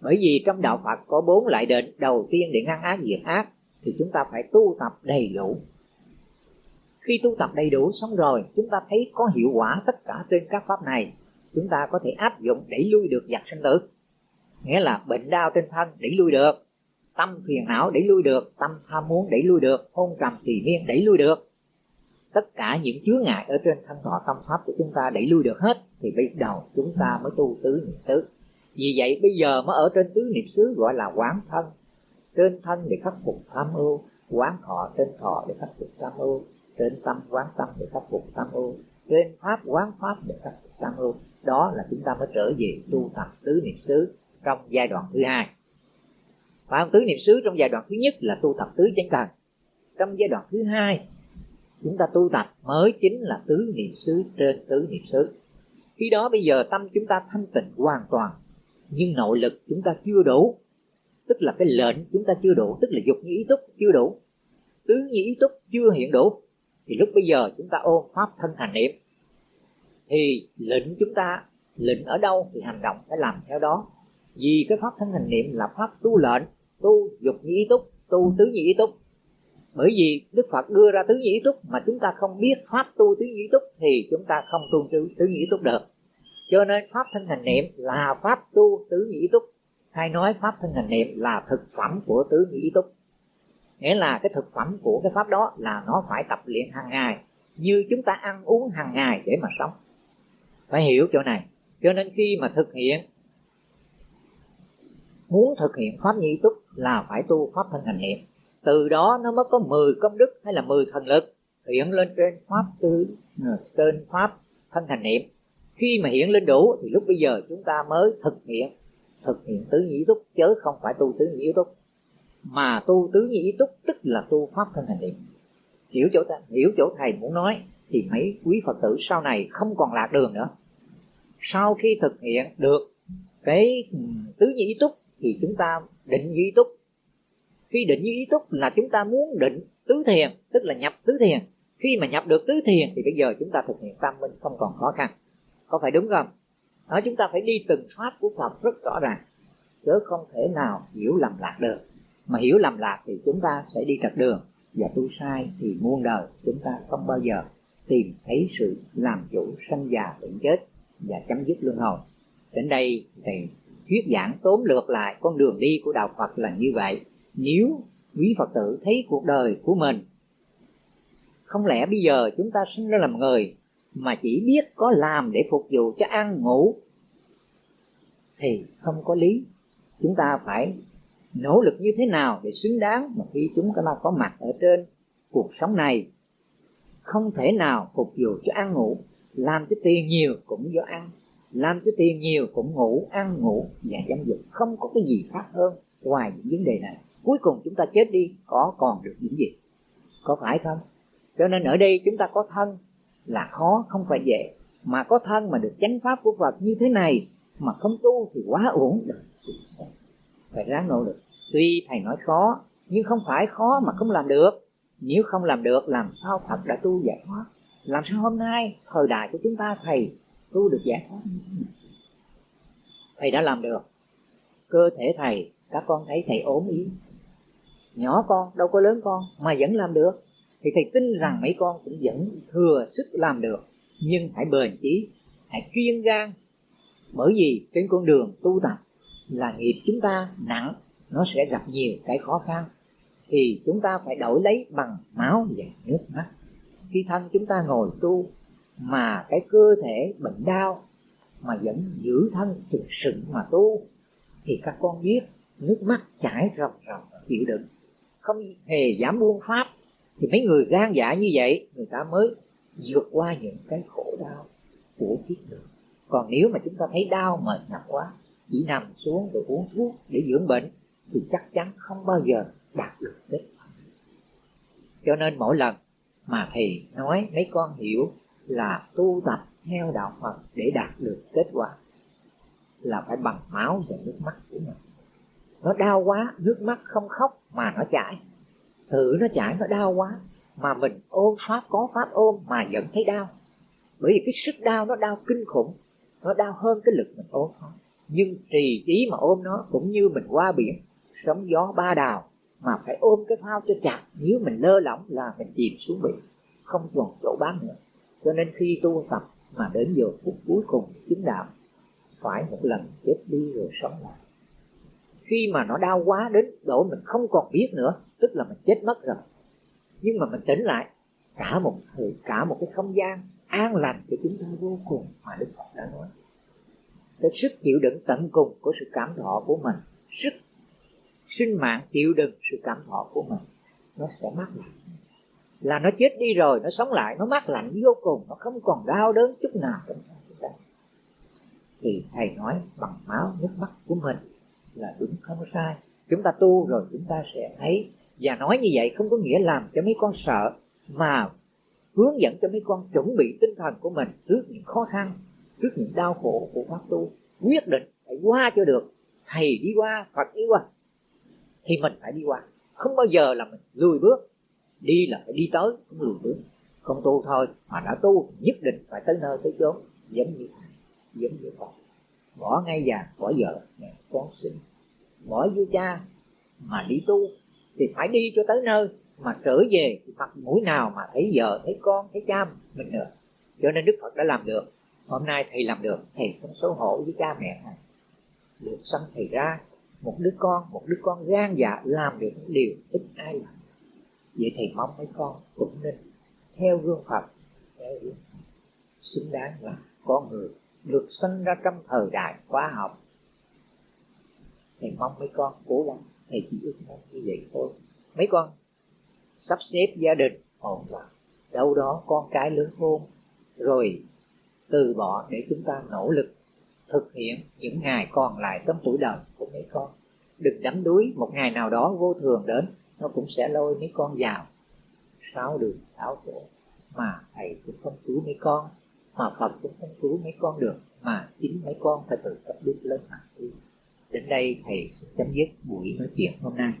bởi vì trong đạo phật có bốn loại định đầu tiên để ngăn ác, diệt ác, thì chúng ta phải tu tập đầy đủ. Khi tu tập đầy đủ xong rồi, chúng ta thấy có hiệu quả tất cả trên các pháp này. Chúng ta có thể áp dụng đẩy lui được giặc sinh tử. Nghĩa là bệnh đau trên thân, đẩy lui được. Tâm phiền não, đẩy lui được. Tâm tham muốn, đẩy lui được. Hôn trầm, tỳ miên đẩy lui được. Tất cả những chứa ngại ở trên thân thọ tâm pháp của chúng ta đẩy lui được hết, thì bây đầu chúng ta mới tu tứ niệm tứ vì vậy bây giờ mới ở trên tứ niệm xứ gọi là quán thân. Trên thân để khắc phục tham ưu, quán thọ trên thọ để khắc phục tham ưu, trên tâm quán tâm để khắc phục tham ưu, trên pháp quán pháp để khắc phục tham ưu. Đó là chúng ta mới trở về tu tập tứ niệm xứ trong giai đoạn thứ hai. Và tứ niệm xứ trong giai đoạn thứ nhất là tu tập tứ chánh cần. Trong giai đoạn thứ hai, chúng ta tu tập mới chính là tứ niệm xứ trên tứ niệm xứ. Khi đó bây giờ tâm chúng ta thanh tịnh hoàn toàn nhưng nội lực chúng ta chưa đủ. Tức là cái lệnh chúng ta chưa đủ. Tức là dục như ý túc chưa đủ. Tứ như ý túc chưa hiện đủ. Thì lúc bây giờ chúng ta ôm pháp thân hành niệm. Thì lệnh chúng ta lệnh ở đâu thì hành động phải làm theo đó. Vì cái pháp thân hành niệm là pháp tu lệnh tu dục như ý túc tu tứ như ý túc. Bởi vì đức phật đưa ra tứ như ý túc mà chúng ta không biết pháp tu tứ như ý túc thì chúng ta không tu tứ, tứ ý túc được cho nên pháp thân hành niệm là pháp tu tứ nhĩ túc. Hay nói pháp thân hành niệm là thực phẩm của tứ nhĩ túc. Nghĩa là cái thực phẩm của cái pháp đó là nó phải tập luyện hàng ngày, như chúng ta ăn uống hàng ngày để mà sống. Phải hiểu chỗ này. Cho nên khi mà thực hiện, muốn thực hiện pháp nhĩ túc là phải tu pháp thân hành niệm. Từ đó nó mới có 10 công đức hay là 10 thần lực hiện lên trên pháp tư ờ, trên pháp thân hành niệm khi mà hiện lên đủ, thì lúc bây giờ chúng ta mới thực hiện thực hiện tứ nhĩ túc chớ không phải tu tứ nhĩ túc. Mà tu tứ nhĩ túc tức là tu pháp thân hành niệm hiểu chỗ ta, hiểu chỗ thầy muốn nói, thì mấy quý phật tử sau này không còn lạc đường nữa. Sau khi thực hiện được cái ừ, tứ nhĩ túc, thì chúng ta định nhĩ túc. Khi định như ý túc là chúng ta muốn định tứ thiền, tức là nhập tứ thiền. Khi mà nhập được tứ thiền, thì bây giờ chúng ta thực hiện tam minh không còn khó khăn có phải đúng không? Đó, chúng ta phải đi từng pháp của phật rất rõ ràng. Chứ không thể nào hiểu lầm lạc được. Mà hiểu lầm lạc thì chúng ta sẽ đi trật đường. Và tu sai thì muôn đời chúng ta không bao giờ tìm thấy sự làm chủ sanh già bệnh chết và chấm dứt luân hồi. Đến đây thì thuyết giảng tóm lược lại con đường đi của đạo phật là như vậy. Nếu quý phật tử thấy cuộc đời của mình, không lẽ bây giờ chúng ta sinh ra làm người mà chỉ biết có làm để phục vụ cho ăn ngủ, thì không có lý. Chúng ta phải nỗ lực như thế nào để xứng đáng mà khi chúng ta có mặt ở trên cuộc sống này? Không thể nào phục vụ cho ăn ngủ, làm cho tiền nhiều cũng do ăn, làm cho tiền nhiều cũng ngủ, ăn ngủ và dâm dục. Không có cái gì khác hơn ngoài những vấn đề này. Cuối cùng chúng ta chết đi, có còn được những gì? Có phải không? Cho nên ở đây chúng ta có thân là khó, không phải dễ. Mà có thân mà được chánh pháp của Phật như thế này mà không tu thì quá uổng được phải ráng nỗ lực. Tuy thầy nói khó, nhưng không phải khó mà không làm được. Nếu không làm được, làm sao Phật đã tu giải thoát? Làm sao hôm nay, thời đại của chúng ta, thầy, tu được giải thoát? Thầy đã làm được. Cơ thể thầy, các con thấy thầy ốm yếu. Nhỏ con, đâu có lớn con, mà vẫn làm được thì thầy tin rằng mấy con cũng vẫn thừa sức làm được nhưng phải bền chí hãy kiên gan. Bởi vì trên con đường tu tập là nghiệp chúng ta nặng nó sẽ gặp nhiều cái khó khăn. Thì chúng ta phải đổi lấy bằng máu và nước mắt. Khi thân chúng ta ngồi tu mà cái cơ thể bệnh đau mà vẫn giữ thân thực sự mà tu thì các con biết nước mắt chảy ròng ròng chịu đựng. Không hề dám buông pháp thì mấy người gan dạ như vậy, người ta mới vượt qua những cái khổ đau của kiếp người. còn nếu mà chúng ta thấy đau mệt nhọc quá, chỉ nằm xuống rồi uống thuốc để dưỡng bệnh, thì chắc chắn không bao giờ đạt được kết quả. Cho nên mỗi lần mà thầy nói mấy con hiểu là tu tập theo đạo Phật để đạt được kết quả là phải bằng máu và nước mắt của mình. Nó đau quá, nước mắt không khóc mà nó chảy tự nó chảy nó đau quá, mà mình ôm pháp, có pháp ôm mà vẫn thấy đau. Bởi vì cái sức đau nó đau kinh khủng, nó đau hơn cái lực mình ôm pháp. Nhưng trì trí mà ôm nó cũng như mình qua biển, sóng gió ba đào, mà phải ôm cái phao cho chặt. Nếu mình lơ lỏng là mình chìm xuống biển, không còn chỗ bám nữa. Cho nên khi tu tập mà đến giờ phút cuối cùng chứng đạo, phải một lần chết đi rồi sống lại khi mà nó đau quá đến độ mình không còn biết nữa, tức là mình chết mất rồi. Nhưng mà mình tỉnh lại, cả một thời, cả một cái không gian an lành cho chúng ta vô cùng mà đức phật đã nói. Cái sức chịu đựng tận cùng của sự cảm thọ của mình, sức sinh mạng chịu đựng sự cảm thọ của mình, nó sẽ mát lạnh là nó chết đi rồi, nó sống lại, nó mát lạnh vô cùng, nó không còn đau đớn chút nào trong chúng ta. Thì thầy nói bằng máu nước mắt của mình là đúng không sai. Chúng ta tu rồi chúng ta sẽ thấy. Và nói như vậy không có nghĩa làm cho mấy con sợ, mà hướng dẫn cho mấy con chuẩn bị tinh thần của mình trước những khó khăn, trước những đau khổ của pháp tu. Quyết định phải qua cho được. Thầy đi qua, phật đi qua, thì mình phải đi qua. Không bao giờ là mình lùi bước, đi là phải đi tới, không lùi bước. Không tu thôi mà đã tu, nhất định phải tới nơi tới chốn. Giống như giống như phật. Bỏ ngay già, bỏ giờ con bỏ vua cha mà đi tu thì phải đi cho tới nơi mà trở về thì mặt mũi nào mà thấy vợ, thấy con, thấy cha mình nữa. Cho nên đức phật đã làm được. Hôm nay thầy làm được, thầy không xấu hổ với cha mẹ này. Được sanh thầy ra, một đứa con, một đứa con gan dạ làm được những điều ít ai làm. Vậy thầy mong mấy con cũng nên theo gương phật, theo gương xứng đáng là con người được sinh ra trong thời đại khoa học thầy mong mấy con cố gắng. Thầy chỉ ước mong như vậy thôi. Mấy con sắp xếp gia đình ổn vào đâu đó con cái lớn khôn rồi từ bỏ để chúng ta nỗ lực thực hiện những ngày còn lại trong tuổi đời của mấy con. Đừng đắm đuối một ngày nào đó vô thường đến. Nó cũng sẽ lôi mấy con vào sáu đường, sáu chỗ. Mà thầy cũng không cứu mấy con. Mà phật cũng không cứu mấy con được. Mà chính mấy con phải tự tập bước lên mà tu đến đây thầy chấm dứt buổi nói chuyện hôm nay.